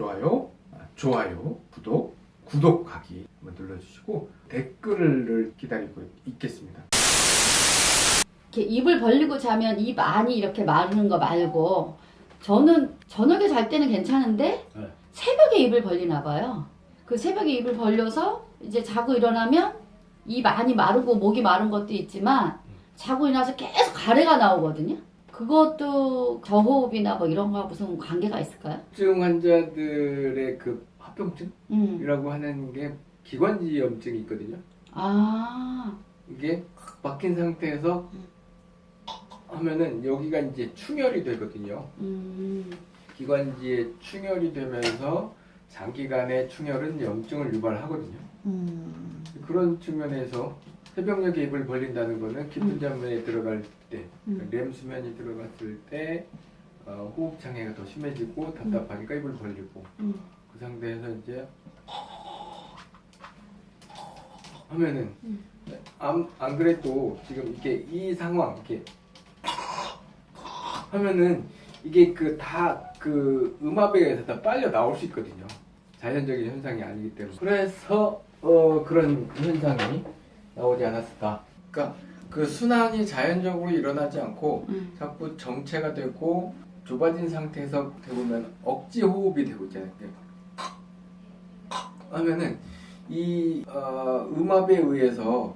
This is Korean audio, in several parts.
좋아요, 아, 좋아요, 구독, 구독하기 한번 눌러주시고 댓글을 기다리고 있겠습니다. 이렇게 입을 벌리고 자면 입 안이 이렇게 마르는 거 말고 저는 저녁에 잘 때는 괜찮은데 네. 새벽에 입을 벌리나 봐요. 그 새벽에 입을 벌려서 이제 자고 일어나면 입 안이 마르고 목이 마른 것도 있지만 자고 일어나서 계속 가래가 나오거든요. 그것도 저호흡이나 뭐 이런 거하고 무슨 관계가 있을까요? 염증 환자들의 그 합병증이라고 음. 하는 게 기관지염증이 있거든요. 아. 이게 확 막힌 상태에서 하면은 여기가 이제 충혈이 되거든요. 음. 기관지에 충혈이 되면서 장기간의 충혈은 염증을 유발하거든요. 음. 그런 측면에서 새벽녘에 입을 벌린다는 거는 깊은 잠에 들어갈 때, 음. 렘 수면이 들어갔을 때 어, 호흡 장애가 더 심해지고 답답하니까 입을 벌리고 음. 그 상태에서 이제 하면은 음. 안, 안 그래도 지금 이게 이 상황 이렇게 하면은 이게 그다그 음압에 의해서 다 빨려 나올 수 있거든요. 자연적인 현상이 아니기 때문에 그래서 어 그런 현상이 나오지 않았을까. 그러니까 그 순환이 자연적으로 일어나지 않고 음. 자꾸 정체가 되고 좁아진 상태에서 되보면 억지 호흡이 되고 있잖아요. 하면은 이 어, 음압에 의해서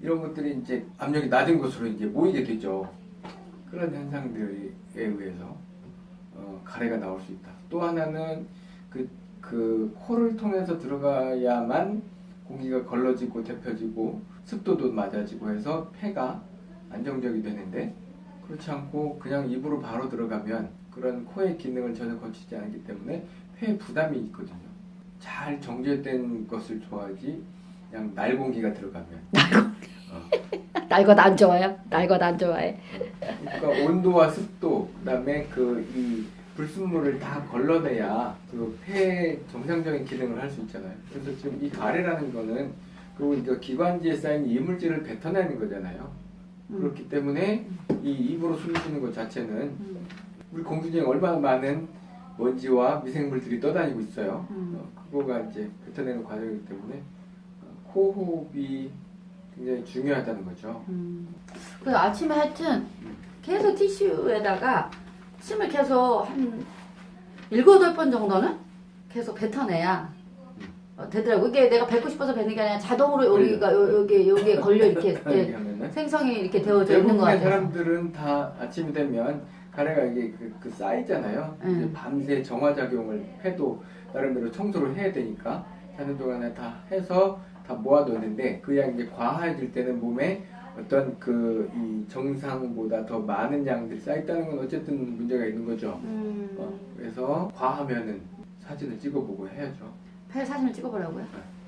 이런 것들이 이제 압력이 낮은 곳으로 이제 모이게 되죠. 그런 현상들에 의해서 어, 가래가 나올 수 있다. 또 하나는 그, 그 코를 통해서 들어가야만 공기가 걸러지고 데펴지고 습도도 맞아지고 해서 폐가 안정적이 되는데 그렇지 않고 그냥 입으로 바로 들어가면 그런 코의 기능을 전혀 거치지 않기 때문에 폐에 부담이 있거든요. 잘 정제된 것을 좋아하지 그냥 날 공기가 들어가면 어, 날것 안 좋아요? 날 것 안 좋아해. 그러니까 온도와 습도 그다음에 그이 불순물을 다 걸러내야 그 폐의 정상적인 기능을 할 수 있잖아요. 그래서 지금 이 가래라는 거는 그 이거 기관지에 쌓인 이물질을 뱉어내는 거잖아요. 음. 그렇기 때문에 이 입으로 숨 쉬는 것 자체는 음. 우리 공기 중에 얼마나 많은 먼지와 미생물들이 떠다니고 있어요. 음. 어, 그거가 이제 뱉어내는 과정이기 때문에 어, 코호흡이 굉장히 중요하다는 거죠. 음. 그래서 아침에 하여튼 계속 티슈에다가 침을 계속 한 일곱 여덟 번 정도는 계속 뱉어내야 어, 되더라고. 이게 내가 뱉고 싶어서 뱉는 게 아니라 자동으로 여기가 요- 여기 여기에 걸려 이렇게 생성이 이렇게 되어져 있는 것 대부분의 같아요. 사람들은 다 아침이 되면 가래가 이게 그, 그 쌓이잖아요. 음. 이제 밤새 정화작용을 해도 나름대로 청소를 해야 되니까 자는 동안에 다 해서 다 모아뒀는데 그 양이 이제 과해질 때는 몸에 어떤 그 이 정상보다 더 많은 양들이 쌓였다는 건 어쨌든 문제가 있는 거죠. 음. 어, 그래서 과하면은 사진을 찍어보고 해야죠. 폐 사진을 찍어보라고요.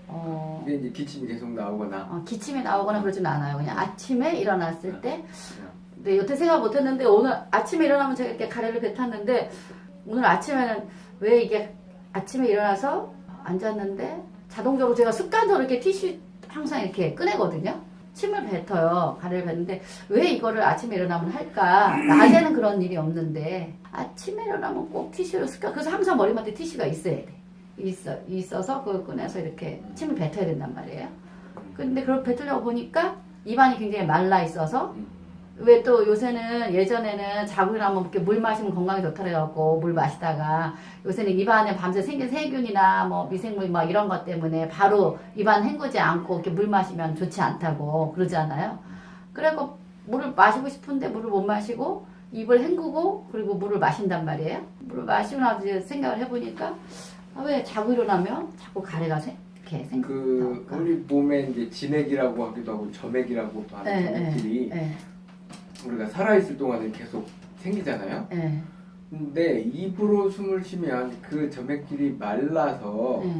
어. 이게 이제 기침이 계속 나오거나 어, 기침이 나오거나 그러진 않아요. 그냥 아침에 일어났을 때. 그냥 근데 여태 생각 못했는데 오늘 아침에 일어나면 제가 이렇게 가래를 뱉었는데 오늘 아침에는 왜 이게 아침에 일어나서 앉았는데 자동적으로 제가 습관적으로 이렇게 티슈 항상 이렇게 꺼내거든요. 침을 뱉어요. 가래를 뱉는데 왜 이거를 아침에 일어나면 할까? 낮에는 그런 일이 없는데 아침에 일어나면 꼭 티슈를 습관. 그래서 항상 머리맡에 티슈가 있어야 돼. 있어 있어서 그걸 꺼내서 이렇게 침을 뱉어야 된단 말이에요. 근데 그걸 뱉으려고 보니까 입안이 굉장히 말라 있어서 음. 왜 또 요새는 예전에는 자고 일어나면 이렇게 물 마시면 건강에 좋다 그래갖고 물 마시다가 요새는 입안에 밤새 생긴 세균이나 뭐 미생물 뭐 이런 것 때문에 바로 입안 헹구지 않고 이렇게 물 마시면 좋지 않다고 그러잖아요. 그래갖고 물을 마시고 싶은데 물을 못 마시고 입을 헹구고 그리고 물을 마신단 말이에요. 물을 마시고 나서 이제 생각을 해보니까 아, 왜 자고 일어나면 자꾸 가래가 생, 이렇게 생. 그 나올까? 우리 몸에 이제 진액이라고 하기도 하고 점액이라고도 하는 예, 점액들이 예, 우리가 살아있을 동안은 계속 생기잖아요. 예, 근데 입으로 숨을 쉬면 그 점액질이 말라서 예.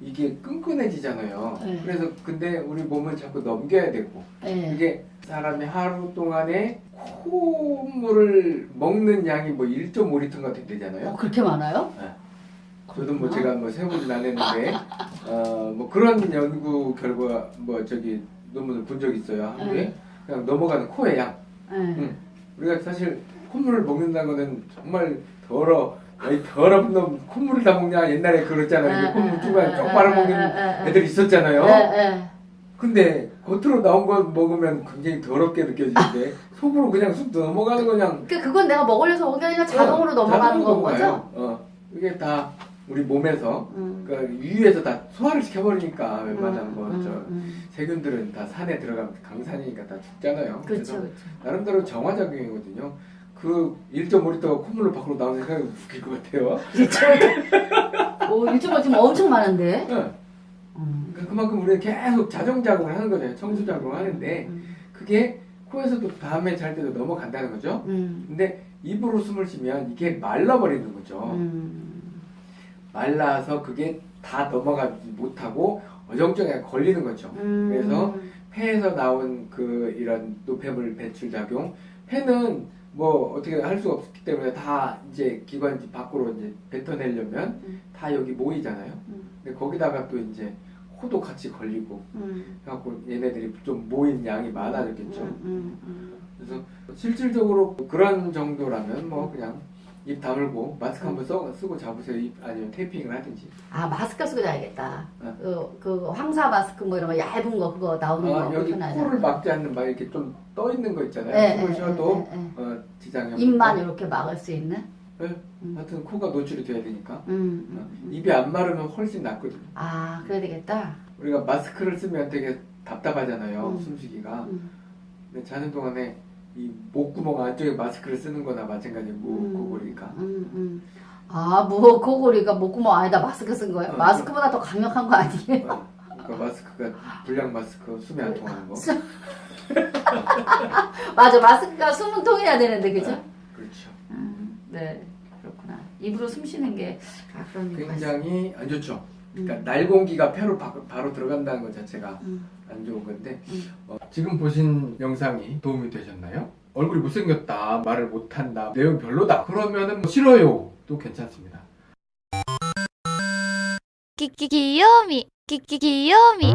이게 끈끈해지잖아요. 네. 그래서 근데 우리 몸은 자꾸 넘겨야 되고 예. 이게 사람이 하루 동안에 콧물을 먹는 양이 뭐 1.5리터가 된대잖아요. 어, 그렇게 많아요? 저도 뭐 제가 뭐 세보진 않았는데 어 뭐 그런 연구 결과 뭐 저기 논문을 본 적 있어요 한국에 네. 그냥 넘어가는 코의 양 예. 응. 우리가 사실 콧물을 먹는다는 거는 정말 더러 어이 더럽은 놈 콧물을 다 먹냐 옛날에 그랬잖아요. 콧물 주가 쪽 빨아먹는 애들 있었잖아요. 예, 근데 겉으로 나온 거 먹으면 굉장히 더럽게 느껴지는데 속으로 그냥 쑥 넘어가는 거 그냥 그 그건 내가 먹으려서 먹은 게 아니라 자동으로 어, 넘어가는 건 거죠? 어, 이게 다 우리 몸에서 음. 그러니까 위에서 다 소화를 시켜버리니까 웬만한 음, 거 음, 저 음. 세균들은 다 산에 들어가면 강산이니까 다 죽잖아요. 그렇죠, 그래서 그렇죠. 나름대로 정화작용이거든요. 그 1.5리터가 콧물로 밖으로 나오는 생각이 웃길 것 같아요. 오, 일주일 지금 엄청 많은데. 응. 음. 그러니까 그만큼 우리가 계속 자정작용을 하는 거잖아요. 청소작용을 하는데 음. 그게 코에서도 다음에 잘 때도 넘어간다는 거죠. 음. 근데 입으로 숨을 쉬면 이게 말라버리는 거죠. 음. 말라서 그게 다 넘어가지 못하고 어정쩡하게 걸리는 거죠. 음. 그래서 폐에서 나온 그 이런 노폐물 배출 작용, 폐는 뭐 어떻게 할 수가 없기 때문에 다 이제 기관지 밖으로 이제 뱉어내려면 음. 다 여기 모이잖아요. 음. 근데 거기다가 또 이제 코도 같이 걸리고 음. 해갖고 얘네들이 좀 모인 양이 많아졌겠죠. 음. 음. 그래서 실질적으로 그런 정도라면 뭐 그냥 입 다물고 마스크 한번 써, 쓰고 잡으세요. 입 아니면 테이핑을 하든지. 아 마스크 쓰고 자야겠다. 네. 그, 그 황사 마스크 뭐 이런 거 얇은 거 그거 나오는 아, 거 여기. 코를 막지 않는 막 이렇게 좀 떠 있는 거 있잖아요. 예, 숨을 예, 쉬어도 예, 예. 어, 지장이 없고. 입만 이렇게 막을 수 있는. 네. 음. 하여튼 코가 노출이 돼야 되니까 음. 어, 음. 입이 안 마르면 훨씬 낫거든요. 아 그래야 되겠다. 우리가 마스크를 쓰면 되게 답답하잖아요. 음. 숨쉬기가. 음. 근데 자는 동안에 이 목구멍 안쪽에 마스크를 쓰는 거나 마찬가지고 음. 코골이니까. 음, 음. 아, 뭐, 코골이가 목구멍 안에다 마스크 쓴 거예요? 어, 마스크보다 더 강력한 거 아니에요? 어, 그러니까 마스크가 불량 마스크 숨이 안 통하는 거. 맞아, 마스크가 숨은 통해야 되는데, 그죠? 네, 그렇죠. 음, 네, 그렇구나. 입으로 숨 쉬는 게, 아. 굉장히 안 좋죠. 그러니까 음. 날 공기가 폐로 바, 로 들어간다는 것 자체가 음. 안 좋은 건데 음. 어, 지금 보신 영상이 도움이 되셨나요? 얼굴이 못생겼다 말을 못한다 내용 별로다. 그러면은 뭐 싫어요. 또 괜찮습니다. 끼끼 귀요미 끼끼 귀요미.